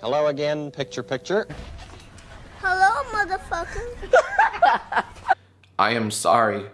Hello again, picture picture. Hello, motherfucker. I am sorry.